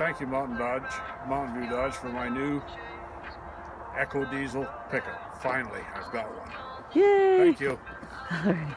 thank you Mountain Dodge, Mountain View Dodge for my new EcoDiesel pickup. Finally, I've got one. Yay! Thank you. All right.